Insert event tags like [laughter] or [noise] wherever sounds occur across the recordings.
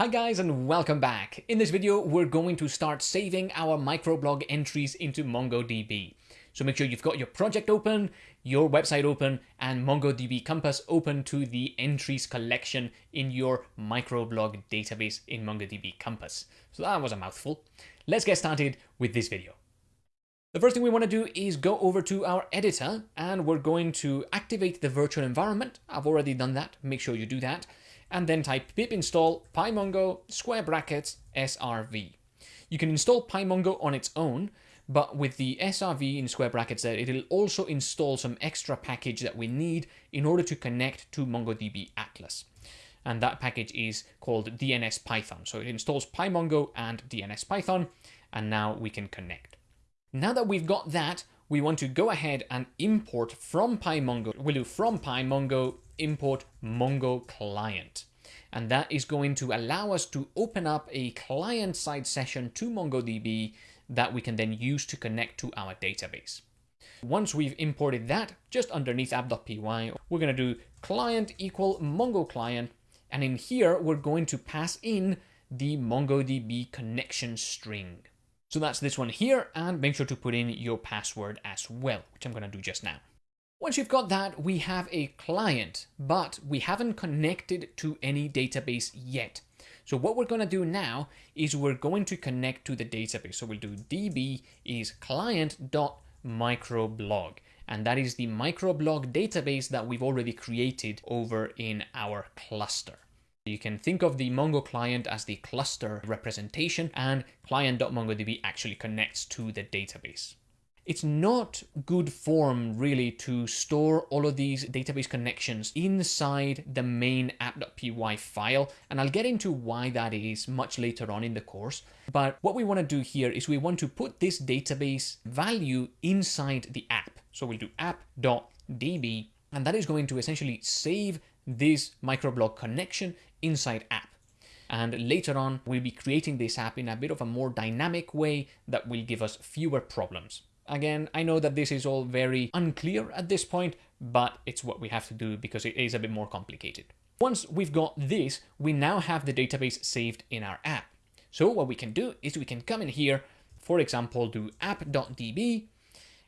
Hi guys and welcome back. In this video, we're going to start saving our microblog entries into MongoDB. So make sure you've got your project open, your website open, and MongoDB Compass open to the entries collection in your microblog database in MongoDB Compass. So that was a mouthful. Let's get started with this video. The first thing we want to do is go over to our editor and we're going to activate the virtual environment. I've already done that. Make sure you do that and then type pip install pymongo square brackets srv. You can install pymongo on its own, but with the srv in square brackets there, it'll also install some extra package that we need in order to connect to MongoDB Atlas. And that package is called DNS Python. So it installs pymongo and DNS Python, and now we can connect. Now that we've got that, we want to go ahead and import from PyMongo. We'll do from PyMongo import Mongo client. And that is going to allow us to open up a client-side session to MongoDB that we can then use to connect to our database. Once we've imported that, just underneath app.py, we're going to do client equal Mongo client. And in here, we're going to pass in the MongoDB connection string. So that's this one here, and make sure to put in your password as well, which I'm going to do just now. Once you've got that, we have a client, but we haven't connected to any database yet. So what we're going to do now is we're going to connect to the database. So we'll do db is client.microblog. And that is the microblog database that we've already created over in our cluster. You can think of the Mongo client as the cluster representation and client.mongodb actually connects to the database it's not good form really to store all of these database connections inside the main app.py file. And I'll get into why that is much later on in the course. But what we want to do here is we want to put this database value inside the app. So we'll do app.db, and that is going to essentially save this microblog connection inside app. And later on, we'll be creating this app in a bit of a more dynamic way that will give us fewer problems. Again, I know that this is all very unclear at this point, but it's what we have to do because it is a bit more complicated. Once we've got this, we now have the database saved in our app. So what we can do is we can come in here, for example, do app.db,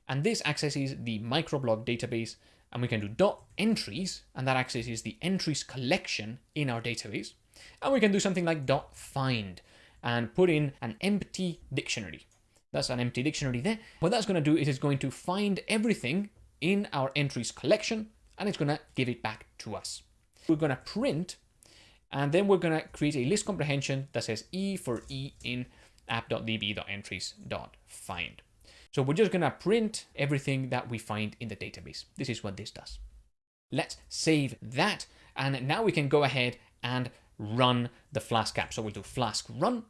and this accesses the microblog database, and we can do dot entries, and that accesses the entries collection in our database. And we can do something like dot find and put in an empty dictionary. That's an empty dictionary there. What that's going to do is it's going to find everything in our entries collection and it's going to give it back to us. We're going to print and then we're going to create a list comprehension that says E for E in app.db.entries.find. So we're just going to print everything that we find in the database. This is what this does. Let's save that. And now we can go ahead and run the Flask app. So we'll do Flask run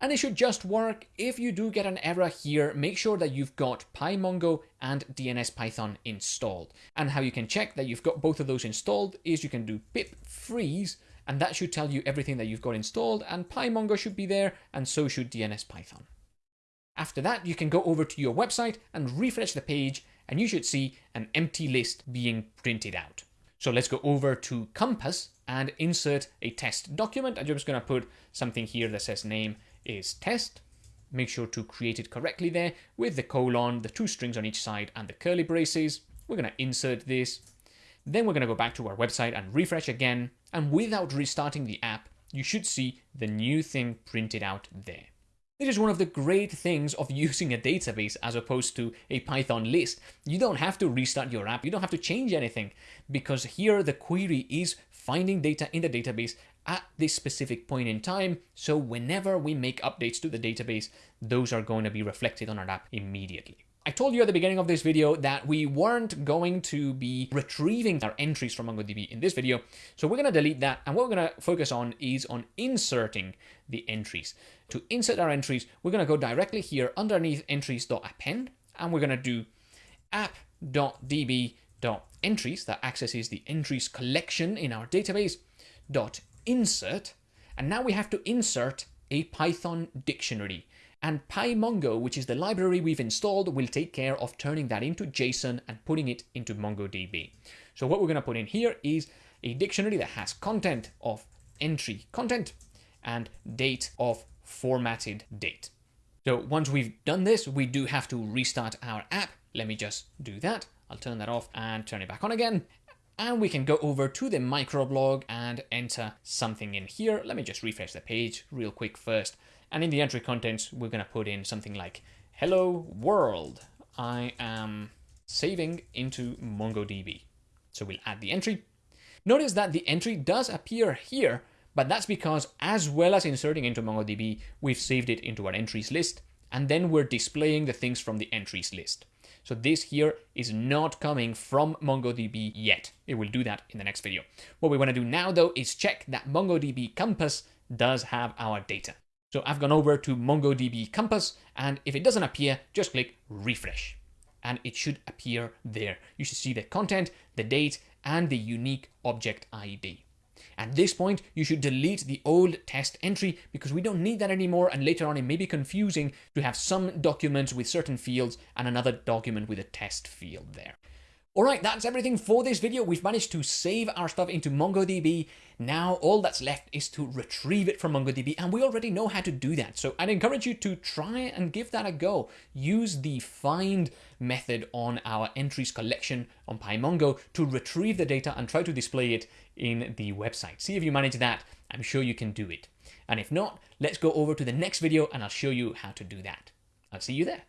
and it should just work. If you do get an error here, make sure that you've got PyMongo and DNS Python installed. And how you can check that you've got both of those installed is you can do pip freeze, and that should tell you everything that you've got installed, and PyMongo should be there, and so should DNS Python. After that, you can go over to your website and refresh the page, and you should see an empty list being printed out. So let's go over to Compass and insert a test document. I'm just going to put something here that says name is test. Make sure to create it correctly there with the colon, the two strings on each side and the curly braces. We're going to insert this. Then we're going to go back to our website and refresh again. And without restarting the app, you should see the new thing printed out there. This is one of the great things of [laughs] using a database as opposed to a Python list. You don't have to restart your app. You don't have to change anything because here the query is finding data in the database at this specific point in time. So whenever we make updates to the database, those are going to be reflected on our app immediately. I told you at the beginning of this video that we weren't going to be retrieving our entries from MongoDB in this video. So we're going to delete that. And what we're going to focus on is on inserting the entries. To insert our entries, we're going to go directly here underneath entries.append, and we're going to do app.db.entries that accesses the entries collection in our database dot insert, and now we have to insert a Python dictionary. And PyMongo, which is the library we've installed, will take care of turning that into JSON and putting it into MongoDB. So what we're going to put in here is a dictionary that has content of entry content, and date of formatted date. So once we've done this, we do have to restart our app. Let me just do that. I'll turn that off and turn it back on again. And we can go over to the microblog and enter something in here. Let me just refresh the page real quick first. And in the entry contents, we're going to put in something like, hello world, I am saving into MongoDB. So we'll add the entry. Notice that the entry does appear here, but that's because as well as inserting into MongoDB, we've saved it into our entries list, and then we're displaying the things from the entries list. So this here is not coming from MongoDB yet. It will do that in the next video. What we want to do now though is check that MongoDB Compass does have our data. So I've gone over to MongoDB Compass, and if it doesn't appear, just click refresh. And it should appear there. You should see the content, the date, and the unique object ID. At this point, you should delete the old test entry because we don't need that anymore and later on it may be confusing to have some documents with certain fields and another document with a test field there. Alright, that's everything for this video. We've managed to save our stuff into MongoDB. Now all that's left is to retrieve it from MongoDB and we already know how to do that. So I'd encourage you to try and give that a go. Use the find method on our entries collection on PyMongo to retrieve the data and try to display it in the website. See if you manage that. I'm sure you can do it. And if not, let's go over to the next video and I'll show you how to do that. I'll see you there.